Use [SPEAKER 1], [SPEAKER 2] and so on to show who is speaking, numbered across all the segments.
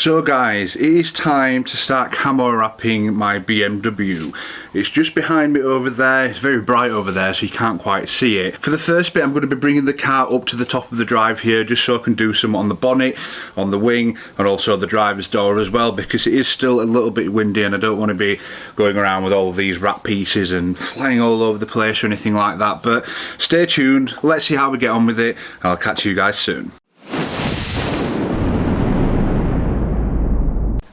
[SPEAKER 1] So guys, it is time to start camo wrapping my BMW. It's just behind me over there, it's very bright over there so you can't quite see it. For the first bit I'm going to be bringing the car up to the top of the drive here just so I can do some on the bonnet, on the wing and also the driver's door as well because it is still a little bit windy and I don't want to be going around with all these wrap pieces and flying all over the place or anything like that but stay tuned, let's see how we get on with it and I'll catch you guys soon.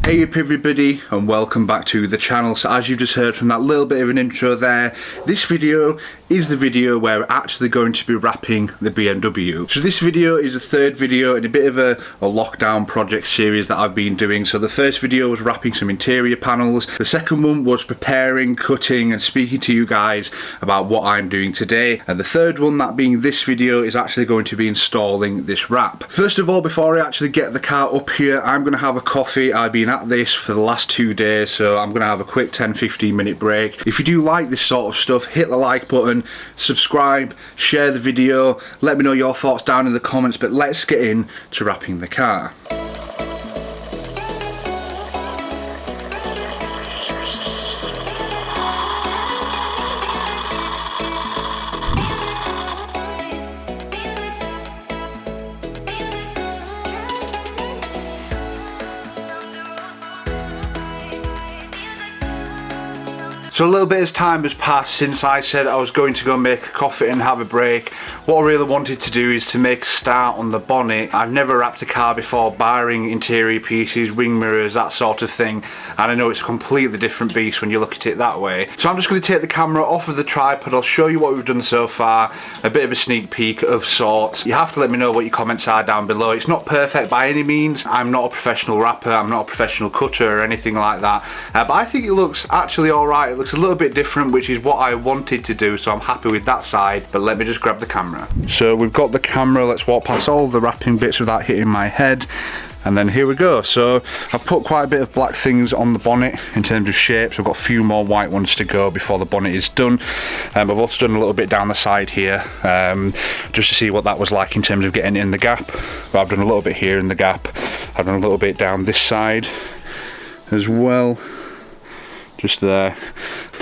[SPEAKER 1] Hey up everybody and welcome back to the channel. So as you've just heard from that little bit of an intro there, this video is the video where we're actually going to be wrapping the BMW. So this video is the third video in a bit of a, a lockdown project series that I've been doing. So the first video was wrapping some interior panels. The second one was preparing, cutting and speaking to you guys about what I'm doing today. And the third one, that being this video, is actually going to be installing this wrap. First of all, before I actually get the car up here, I'm going to have a coffee. I've been at this for the last two days, so I'm going to have a quick 10-15 minute break. If you do like this sort of stuff, hit the like button subscribe, share the video, let me know your thoughts down in the comments, but let's get in to wrapping the car. So a little bit of time has passed since I said I was going to go make a coffee and have a break. What I really wanted to do is to make a start on the bonnet. I've never wrapped a car before, barring interior pieces, wing mirrors, that sort of thing. And I know it's a completely different beast when you look at it that way. So I'm just going to take the camera off of the tripod. I'll show you what we've done so far. A bit of a sneak peek of sorts. You have to let me know what your comments are down below. It's not perfect by any means. I'm not a professional wrapper. I'm not a professional cutter or anything like that. Uh, but I think it looks actually alright. It looks a little bit different, which is what I wanted to do, so I'm happy with that side. But let me just grab the camera. So we've got the camera, let's walk past all the wrapping bits without hitting my head. And then here we go. So I've put quite a bit of black things on the bonnet in terms of shapes. I've got a few more white ones to go before the bonnet is done. Um, I've also done a little bit down the side here um, just to see what that was like in terms of getting in the gap. But I've done a little bit here in the gap. I've done a little bit down this side as well just there.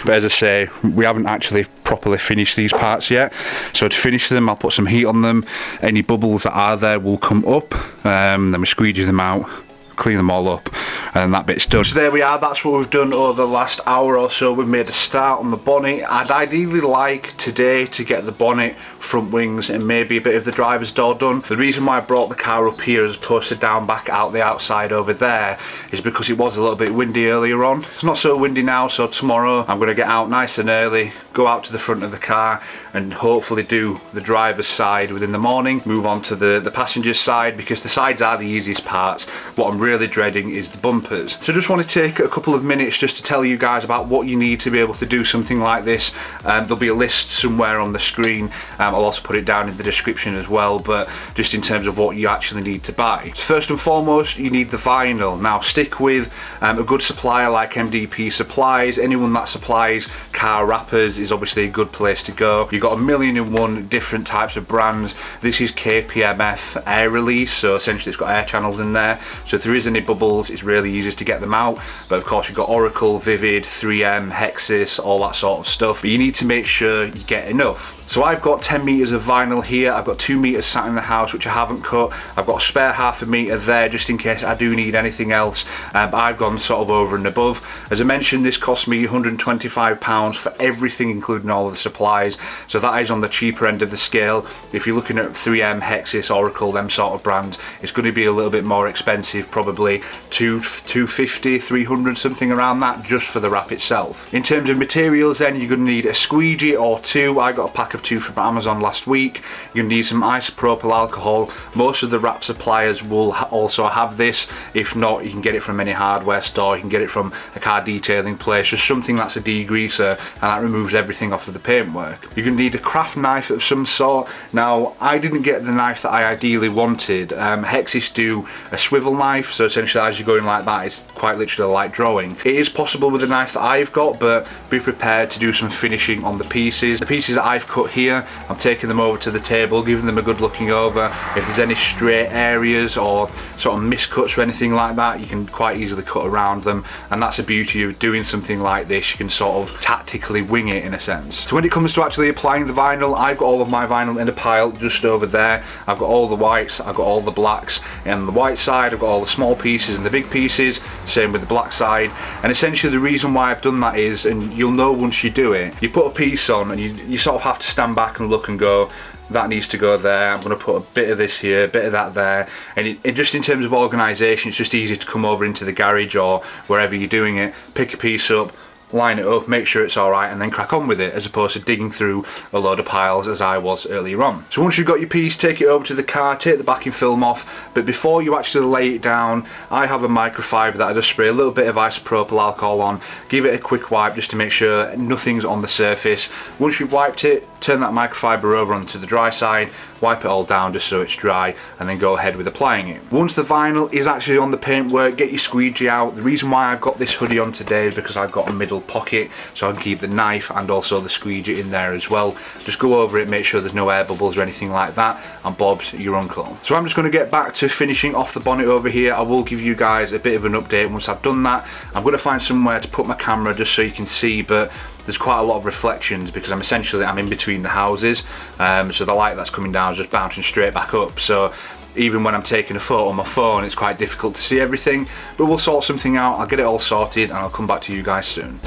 [SPEAKER 1] But as I say we haven't actually properly finished these parts yet. So to finish them I'll put some heat on them. Any bubbles that are there will come up. Um, then we squeegee them out clean them all up and that bit's done. So there we are, that's what we've done over the last hour or so. We've made a start on the bonnet. I'd ideally like today to get the bonnet, front wings and maybe a bit of the driver's door done. The reason why I brought the car up here as opposed to down back out the outside over there is because it was a little bit windy earlier on. It's not so windy now so tomorrow I'm going to get out nice and early, go out to the front of the car and hopefully do the driver's side within the morning, move on to the, the passenger's side because the sides are the easiest parts. What I'm really dreading is the bumpers. So just want to take a couple of minutes just to tell you guys about what you need to be able to do something like this. Um, there'll be a list somewhere on the screen. Um, I'll also put it down in the description as well, but just in terms of what you actually need to buy. First and foremost, you need the vinyl. Now stick with um, a good supplier like MDP Supplies. Anyone that supplies car wrappers is obviously a good place to go. You've got a million and one different types of brands. This is KPMF air release, so essentially it's got air channels in there. So if there is any bubbles, it's really easy to get them out. But of course you've got Oracal, Vivid, 3M, Hexis, all that sort of stuff. But you need to make sure you get enough. So I've got 10 metres of vinyl here, I've got 2 metres sat in the house which I haven't cut, I've got a spare half a metre there just in case I do need anything else, um, I've gone sort of over and above. As I mentioned this cost me £125 for everything including all of the supplies, so that is on the cheaper end of the scale. If you're looking at 3M, Hexis, Oracal, them sort of brands, it's going to be a little bit more expensive, probably 2, 250, 300, something around that just for the wrap itself. In terms of materials then, you're going to need a squeegee or two, I got a pack of two from Amazon last week. To need some isopropyl alcohol. Most of the wrap suppliers will ha also have this. If not, you can get it from any hardware store. You can get it from a car detailing place. Just something that's a degreaser and that removes everything off of the paintwork. You're going to need a craft knife of some sort. Now, I didn't get the knife that I ideally wanted. Um, Hexis do a swivel knife, so essentially as you're going like that, it's quite quite literally like drawing. It is possible with the knife that I've got, but be prepared to do some finishing on the pieces. The pieces that I've cut here, I'm taking them over to the table, giving them a good looking over. If there's any straight areas or sort of miscuts or anything like that, you can quite easily cut around them. And that's the beauty of doing something like this. You can sort of tactically wing it in a sense. So when it comes to actually applying the vinyl, I've got all of my vinyl in a pile just over there. I've got all the whites, I've got all the blacks. And the white side, I've got all the small pieces and the big pieces. Same with the black side. And essentially the reason why I've done that is, and you'll know once you do it, you put a piece on and you, you sort of have to stand back and look and go, that needs to go there I'm going to put a bit of this here a bit of that there and it, it just in terms of organisation it's just easy to come over into the garage or wherever you're doing it pick a piece up line it up, make sure it's alright and then crack on with it as opposed to digging through a load of piles as I was earlier on. So once you've got your piece, take it over to the car, take the backing film off, but before you actually lay it down, I have a microfiber that I just spray a little bit of isopropyl alcohol on, give it a quick wipe just to make sure nothing's on the surface. Once you've wiped it, turn that microfiber over onto the dry side, wipe it all down just so it's dry and then go ahead with applying it. Once the vinyl is actually on the paintwork, get your squeegee out. The reason why I've got this hoodie on today is because I've got a middle pocket so I can keep the knife and also the squeegee in there as well. Just go over it, make sure there's no air bubbles or anything like that and Bob's your uncle. So I'm just going to get back to finishing off the bonnet over here. I will give you guys a bit of an update once I've done that. I'm going to find somewhere to put my camera just so you can see but there's quite a lot of reflections because I'm essentially I'm in between the houses. Um, so the light that's coming down is just bouncing straight back up. So even when I'm taking a photo on my phone it's quite difficult to see everything. But we'll sort something out. I'll get it all sorted and I'll come back to you guys soon.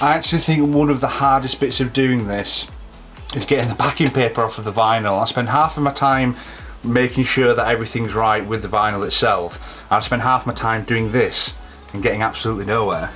[SPEAKER 1] I actually think one of the hardest bits of doing this is getting the backing paper off of the vinyl. I spend half of my time making sure that everything's right with the vinyl itself. I spend half my time doing this and getting absolutely nowhere.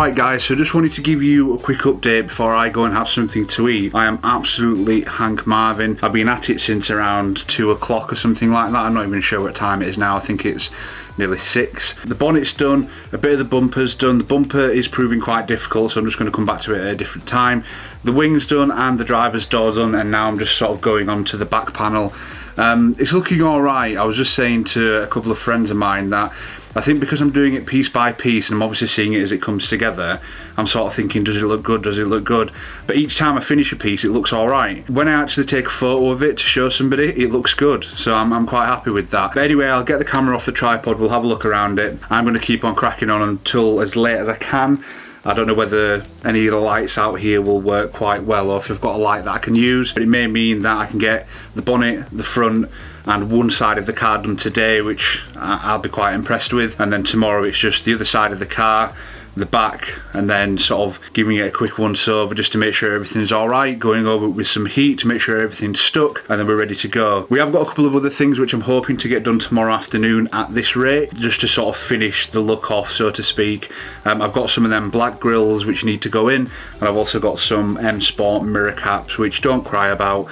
[SPEAKER 1] Alright guys, so just wanted to give you a quick update before I go and have something to eat. I am absolutely Hank Marvin. I've been at it since around 2 o'clock or something like that. I'm not even sure what time it is now. I think it's nearly 6. The bonnet's done, a bit of the bumper's done. The bumper is proving quite difficult, so I'm just going to come back to it at a different time. The wing's done and the driver's door done, and now I'm just sort of going on to the back panel. Um, it's looking alright. I was just saying to a couple of friends of mine that I think because I'm doing it piece by piece and I'm obviously seeing it as it comes together, I'm sort of thinking, does it look good? Does it look good? But each time I finish a piece, it looks all right. When I actually take a photo of it to show somebody, it looks good. So I'm, I'm quite happy with that. But anyway, I'll get the camera off the tripod. We'll have a look around it. I'm going to keep on cracking on until as late as I can. I don't know whether any of the lights out here will work quite well or if I've got a light that I can use but it may mean that I can get the bonnet, the front and one side of the car done today which I'll be quite impressed with. And then tomorrow it's just the other side of the car the back and then sort of giving it a quick once over just to make sure everything's all right going over with some heat to make sure everything's stuck and then we're ready to go. We have got a couple of other things which I'm hoping to get done tomorrow afternoon at this rate just to sort of finish the look off so to speak. Um, I've got some of them black grills which need to go in and I've also got some M Sport mirror caps which don't cry about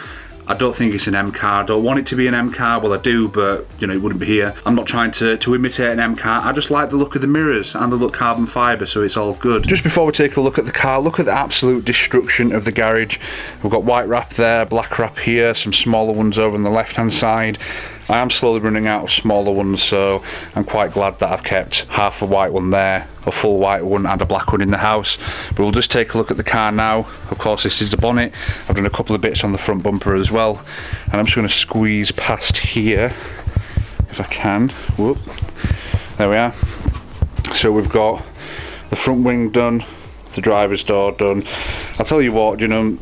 [SPEAKER 1] I don't think it's an M car. I don't want it to be an M car. Well, I do, but you know, it wouldn't be here. I'm not trying to, to imitate an M car. I just like the look of the mirrors and the look carbon fibre, so it's all good. Just before we take a look at the car, look at the absolute destruction of the garage. We've got white wrap there, black wrap here, some smaller ones over on the left-hand side. I am slowly running out of smaller ones so I'm quite glad that I've kept half a white one there a full white one and a black one in the house. But we'll just take a look at the car now. Of course this is the bonnet. I've done a couple of bits on the front bumper as well. And I'm just going to squeeze past here if I can. Whoop. There we are. So we've got the front wing done the driver's door done. I'll tell you what you know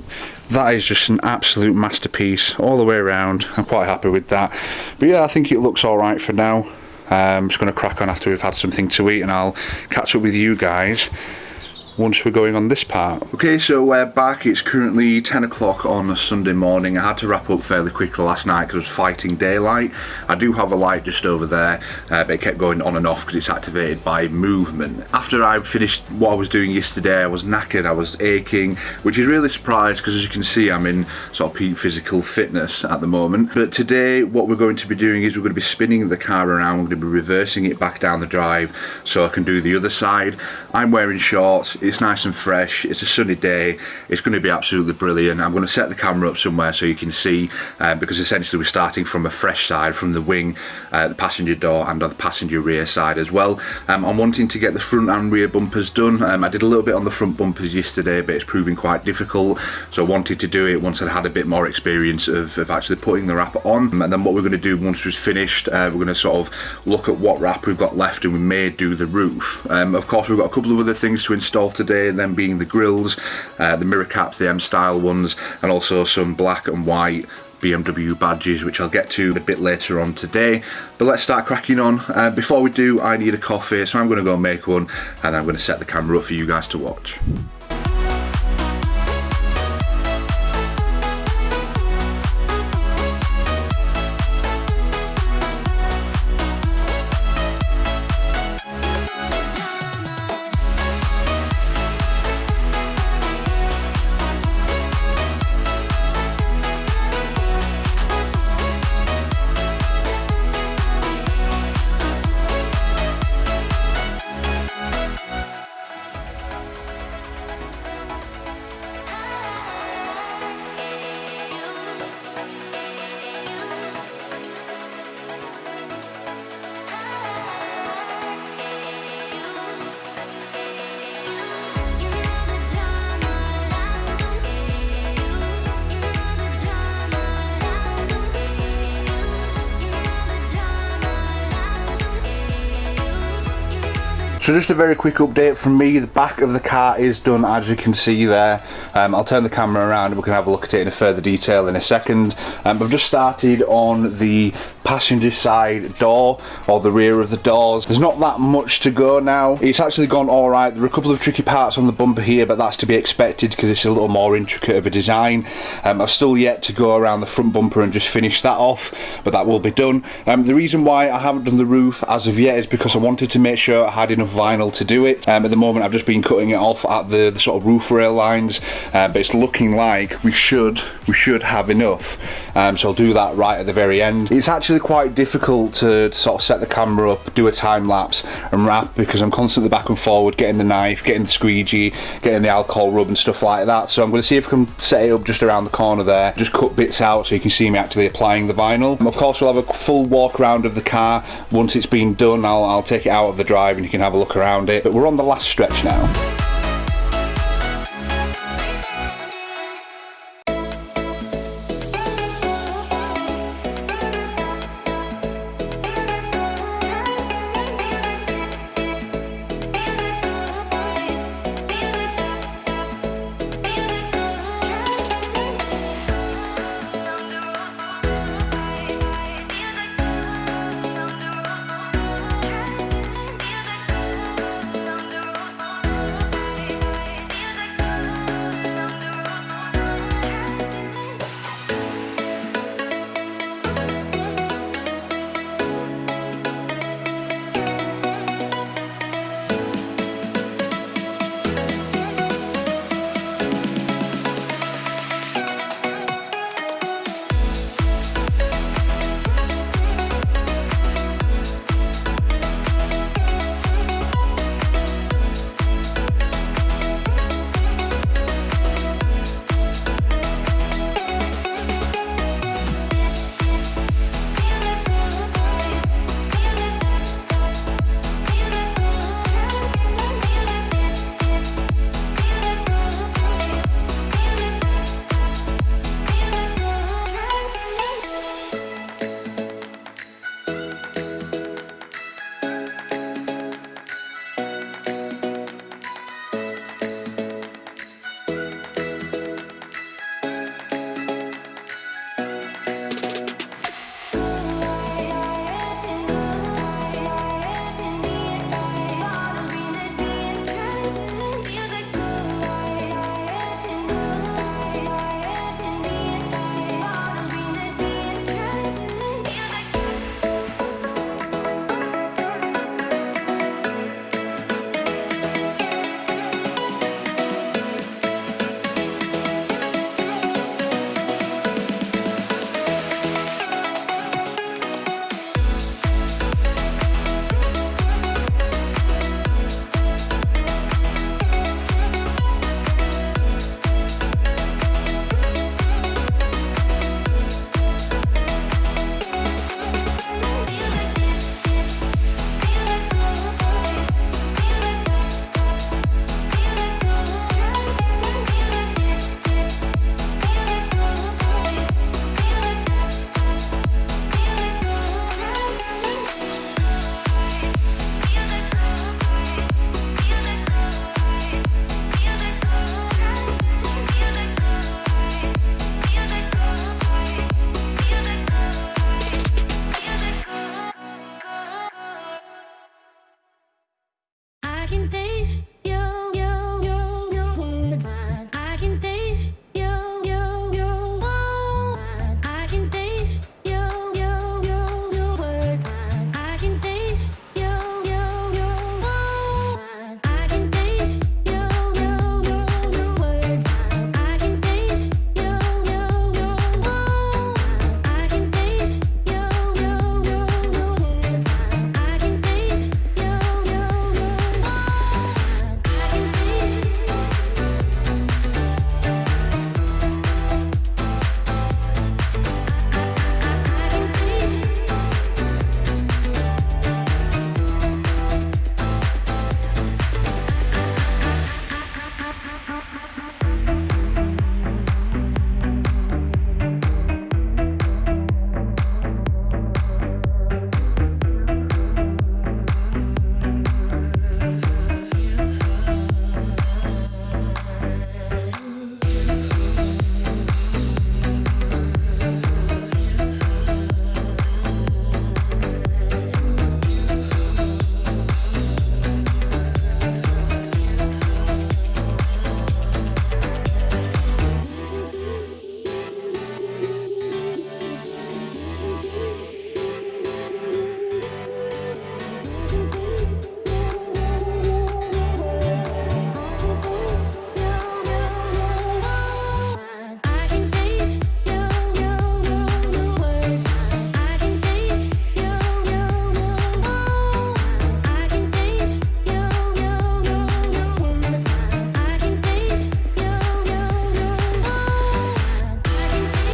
[SPEAKER 1] that is just an absolute masterpiece all the way around. I'm quite happy with that. But yeah I think it looks alright for now. Um, I'm just going to crack on after we've had something to eat and I'll catch up with you guys once we're going on this part. Okay, so we're back. It's currently 10 o'clock on a Sunday morning. I had to wrap up fairly quickly last night because I was fighting daylight. I do have a light just over there, uh, but it kept going on and off because it's activated by movement. After I finished what I was doing yesterday, I was knackered, I was aching, which is really surprised because as you can see, I'm in sort of peak physical fitness at the moment. But today, what we're going to be doing is we're going to be spinning the car around, we're going to be reversing it back down the drive so I can do the other side. I'm wearing shorts, it's nice and fresh, it's a sunny day, it's going to be absolutely brilliant. I'm going to set the camera up somewhere so you can see um, because essentially we're starting from a fresh side, from the wing, uh, the passenger door and on the passenger rear side as well. Um, I'm wanting to get the front and rear bumpers done. Um, I did a little bit on the front bumpers yesterday but it's proving quite difficult so I wanted to do it once I'd had a bit more experience of, of actually putting the wrap on and then what we're going to do once we've finished uh, we're going to sort of look at what wrap we've got left and we may do the roof. Um, of course we've got a couple of other things to install today them being the grills, uh, the mirror caps, the M style ones and also some black and white BMW badges which I'll get to a bit later on today. But let's start cracking on. Uh, before we do I need a coffee so I'm going to go make one and I'm going to set the camera up for you guys to watch So just a very quick update from me, the back of the car is done as you can see there. Um, I'll turn the camera around and we can have a look at it in further detail in a second. Um, I've just started on the passenger side door or the rear of the doors. There's not that much to go now. It's actually gone alright. There are a couple of tricky parts on the bumper here but that's to be expected because it's a little more intricate of a design. Um, I've still yet to go around the front bumper and just finish that off but that will be done. Um, the reason why I haven't done the roof as of yet is because I wanted to make sure I had enough vinyl to do it. Um, at the moment I've just been cutting it off at the, the sort of roof rail lines uh, but it's looking like we should we should have enough um, so I'll do that right at the very end. It's actually quite difficult to, to, sort of set the camera up, do a time lapse and wrap because I'm constantly back and forward getting the knife, getting the squeegee, getting the alcohol rub and stuff like that so I'm going to see if I can set it up just around the corner there, just cut bits out so you can see me actually applying the vinyl. And of course we'll have a full walk around of the car once it's been done I'll, I'll take it out of the drive and you can have a look around it but we're on the last stretch now.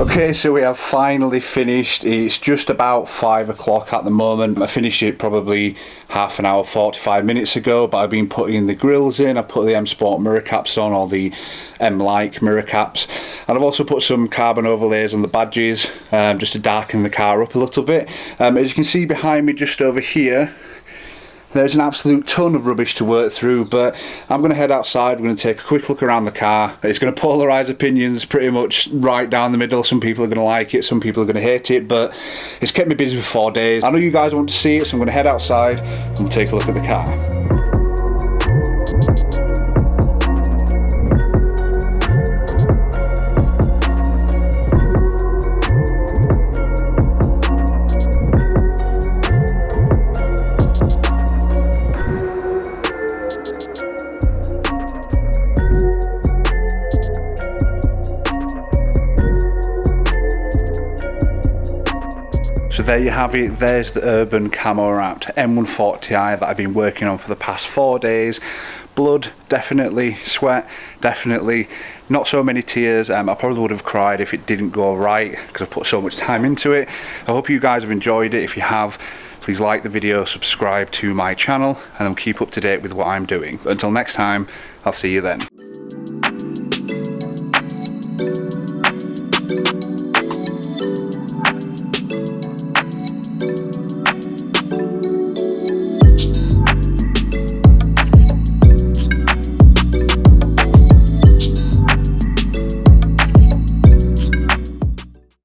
[SPEAKER 1] Okay, so we have finally finished. It's just about five o'clock at the moment. I finished it probably half an hour, 45 minutes ago, but I've been putting the grills in. I put the M Sport mirror caps on, or the M like mirror caps, and I've also put some carbon overlays on the badges um, just to darken the car up a little bit. Um, as you can see behind me, just over here, there's an absolute ton of rubbish to work through, but I'm going to head outside. We're going to take a quick look around the car. It's going to polarise opinions pretty much right down the middle. Some people are going to like it, some people are going to hate it, but it's kept me busy for four days. I know you guys want to see it, so I'm going to head outside and take a look at the car. There you have it, there's the Urban Camo Wrapped M140i that I've been working on for the past four days. Blood, definitely, sweat, definitely, not so many tears. Um, I probably would have cried if it didn't go right because I've put so much time into it. I hope you guys have enjoyed it. If you have, please like the video, subscribe to my channel and keep up to date with what I'm doing. But until next time, I'll see you then.